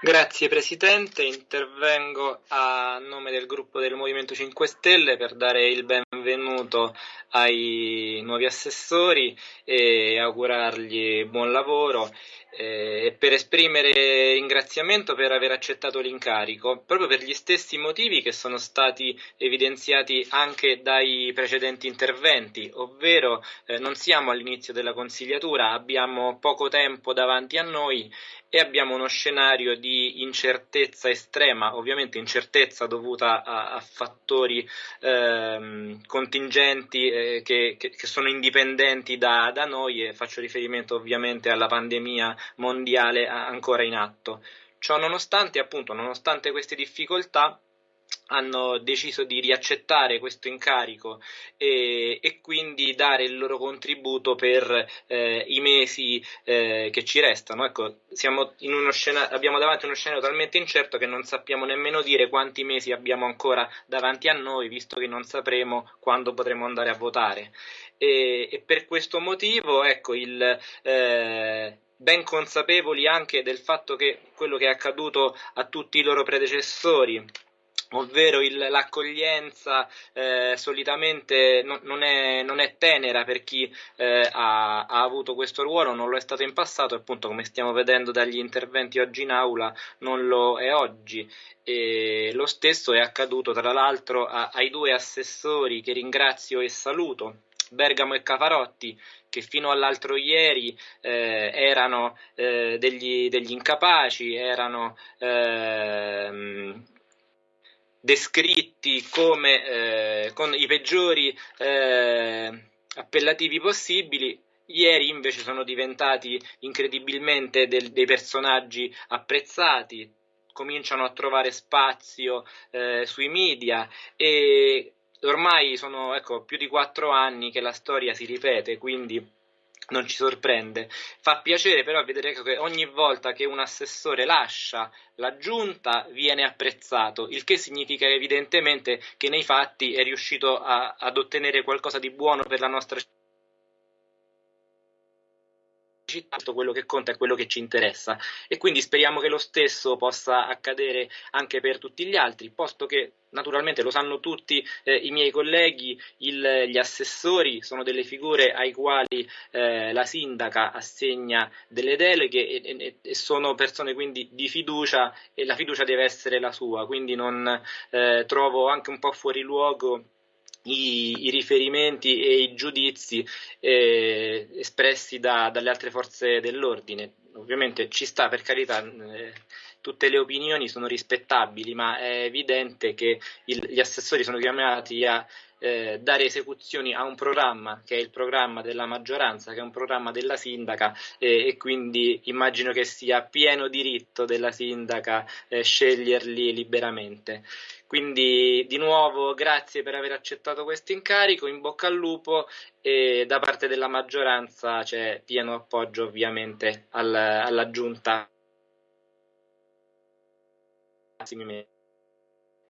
Grazie Presidente, intervengo a nome del gruppo del Movimento 5 Stelle per dare il benvenuto ai nuovi assessori e augurargli buon lavoro eh, e per esprimere ringraziamento per aver accettato l'incarico, proprio per gli stessi motivi che sono stati evidenziati anche dai precedenti interventi, ovvero eh, non siamo all'inizio della consigliatura, abbiamo poco tempo davanti a noi e abbiamo uno scenario di incertezza estrema, ovviamente incertezza dovuta a, a fattori ehm, contingenti eh, che, che, che, sono indipendenti da, da noi e faccio riferimento ovviamente alla pandemia mondiale ancora in atto. Ciò nonostante, appunto, nonostante queste difficoltà, hanno deciso di riaccettare questo incarico e, e, quindi dare il loro contributo per eh, i mesi eh, che ci restano. Ecco, scena, abbiamo davanti uno scenario talmente incerto che non sappiamo nemmeno dire quanti mesi abbiamo ancora davanti a noi, visto che non sapremo quando potremo andare a votare. E, e per questo motivo, ecco, il, eh, ben consapevoli anche del fatto che quello che è accaduto a tutti i loro predecessori ovvero il, l'accoglienza eh, solitamente no, non, è, non, è, tenera per chi eh, ha, ha, avuto questo ruolo, non lo è stato in passato appunto come stiamo vedendo dagli interventi oggi in aula non lo è oggi. E lo stesso è accaduto tra l'altro a, ai due assessori che ringrazio e saluto, Bergamo e Cafarotti, che fino all'altro ieri eh, erano eh, degli, degli, incapaci, erano ehm, descritti come eh, con i peggiori eh, appellativi possibili, ieri invece sono diventati incredibilmente del, dei personaggi apprezzati, cominciano a trovare spazio eh, sui media e ormai sono ecco, più di quattro anni che la storia si ripete, quindi non ci sorprende. Fa piacere però vedere che ogni volta che un assessore lascia la giunta viene apprezzato, il che significa evidentemente che nei fatti è riuscito a, ad ottenere qualcosa di buono per la nostra città tutto quello che conta è quello che ci interessa. E quindi speriamo che lo stesso possa accadere anche per tutti gli altri, posto che naturalmente lo sanno tutti eh, i miei colleghi, il, gli assessori sono delle figure ai quali eh, la sindaca assegna delle deleghe e, e, e, sono persone quindi di fiducia e la fiducia deve essere la sua, quindi non eh, trovo anche un po' fuori luogo i, i, riferimenti e i giudizi eh, espressi da, dalle altre forze dell'ordine. Ovviamente ci sta per carità, eh, tutte le opinioni sono rispettabili, ma è evidente che il, gli assessori sono chiamati a eh, dare esecuzioni a un programma che è il programma della maggioranza, che è un programma della sindaca eh, e quindi immagino che sia pieno diritto della sindaca eh, sceglierli liberamente. Quindi di nuovo grazie per aver accettato questo incarico, in bocca al lupo e da parte della maggioranza c'è pieno appoggio ovviamente al, alla giunta. así me